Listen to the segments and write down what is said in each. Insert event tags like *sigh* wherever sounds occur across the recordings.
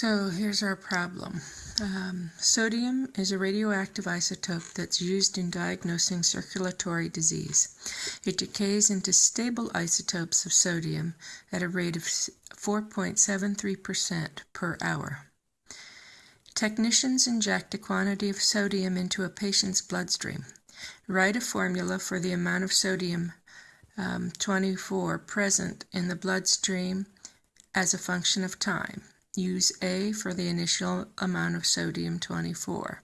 So here's our problem. Um, sodium is a radioactive isotope that's used in diagnosing circulatory disease. It decays into stable isotopes of sodium at a rate of 4.73% per hour. Technicians inject a quantity of sodium into a patient's bloodstream. Write a formula for the amount of sodium um, 24 present in the bloodstream as a function of time. Use A for the initial amount of sodium 24.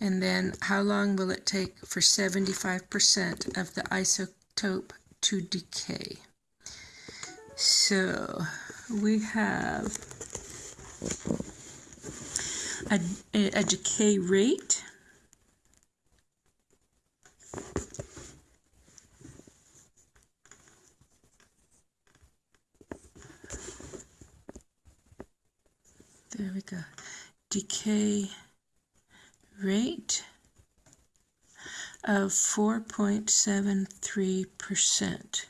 And then how long will it take for 75% of the isotope to decay? So we have a, a decay rate there we go, decay rate of 4.73%,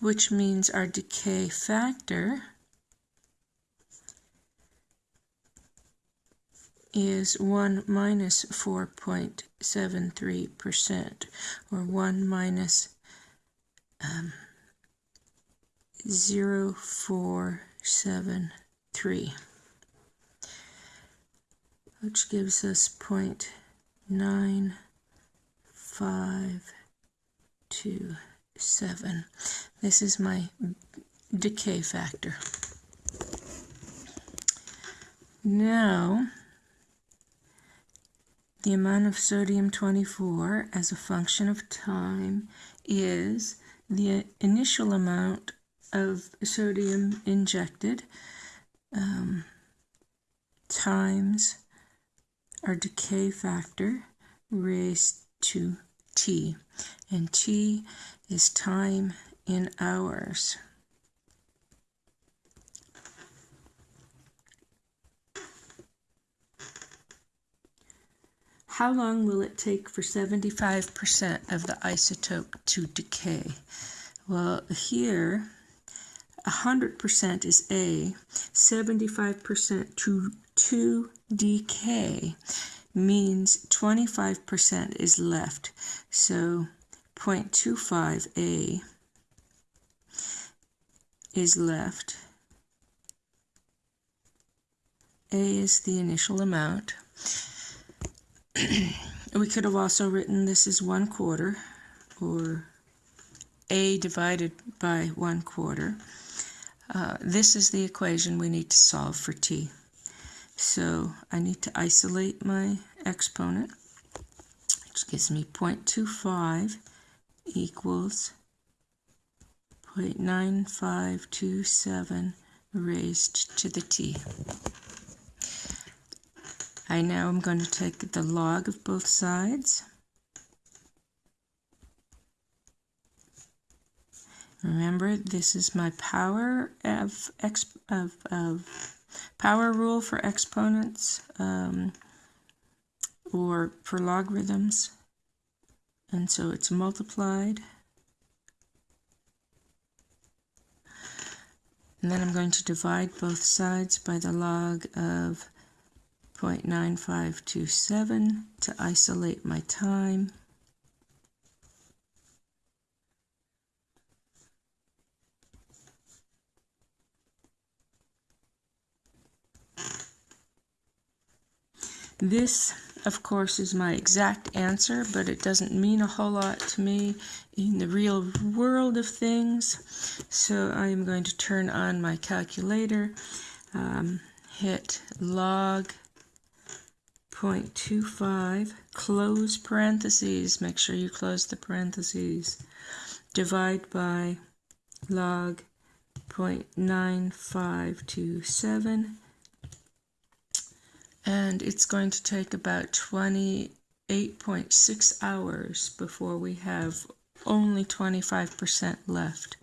which means our decay factor is 1 minus 4.73%, or 1 minus um, 0.473 3, which gives us 0.9527. This is my decay factor. Now, the amount of sodium 24 as a function of time is the initial amount of sodium injected um, times our decay factor raised to t. And t is time in hours. How long will it take for 75% of the isotope to decay? Well, here 100% is A, 75% to 2DK means 25% is left. So 0.25A is left. A is the initial amount. *clears throat* we could have also written this as one quarter or A divided by one quarter. Uh, this is the equation we need to solve for t. So I need to isolate my exponent, which gives me 0.25 equals 0.9527 raised to the t. I now am going to take the log of both sides. Remember, this is my power of, exp of, of power rule for exponents um, or for logarithms. And so it's multiplied. And then I'm going to divide both sides by the log of 0.9527 to isolate my time. This, of course, is my exact answer, but it doesn't mean a whole lot to me in the real world of things. So I am going to turn on my calculator, um, hit log 0.25, close parentheses, make sure you close the parentheses, divide by log 0.9527 and it's going to take about 28.6 hours before we have only 25% left.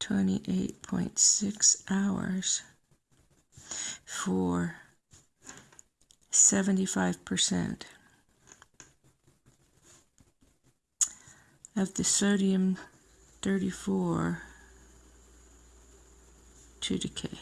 28.6 hours for 75% of the sodium 34 to decay.